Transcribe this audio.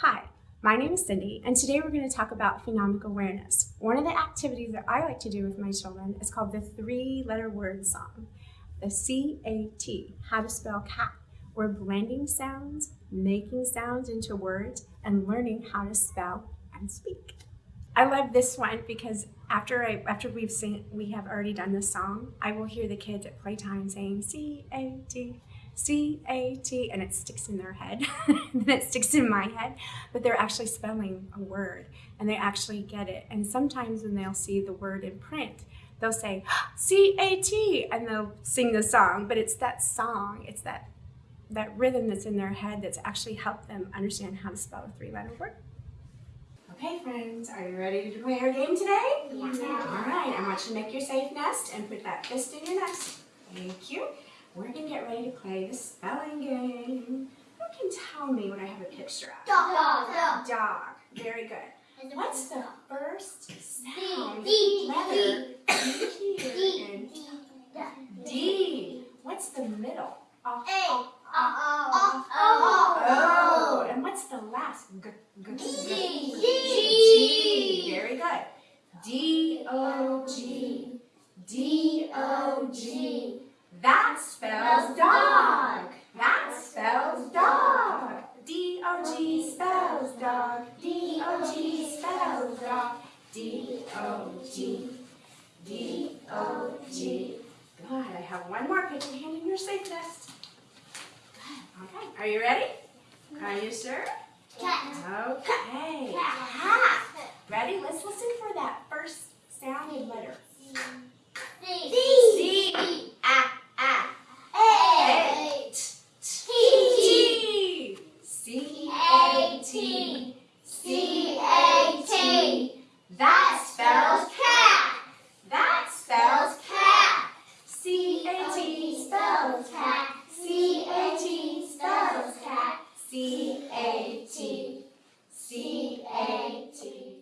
Hi, my name is Cindy, and today we're going to talk about phonemic awareness. One of the activities that I like to do with my children is called the three-letter word song. The C-A-T, how to spell cat. We're blending sounds, making sounds into words, and learning how to spell and speak. I love this one because after I after we've seen we have already done this song, I will hear the kids at playtime saying C A T C A T and it sticks in their head. then it sticks in my head, but they're actually spelling a word and they actually get it. And sometimes when they'll see the word in print, they'll say C A T and they'll sing the song, but it's that song, it's that that rhythm that's in their head that's actually helped them understand how to spell a three-letter word. Okay, friends, are you ready to play our game today? Yeah. All right, I want you to make your safe nest and put that fist in your nest. Thank you. We're going to get ready to play the spelling game. Who can tell me what I have a picture of? Dog. Dog. Dog. Very good. What's the first sound D. letter in here? in D. What's the middle? Oh, A. oh, Oh. oh. And what's the last? G, g, g. G. G. Very good. D O G. D O G. That spells dog. That spells dog. D O G spells dog. D O G spells dog. D O G. D O G. Good. I have one more. Put your hand in your safe nest. Good. Okay. Are you ready? Are you sure? Cat. Okay. C A T. That spells cat. That spells cat. C A T spells cat. C A T spells cat. C A T. C A T.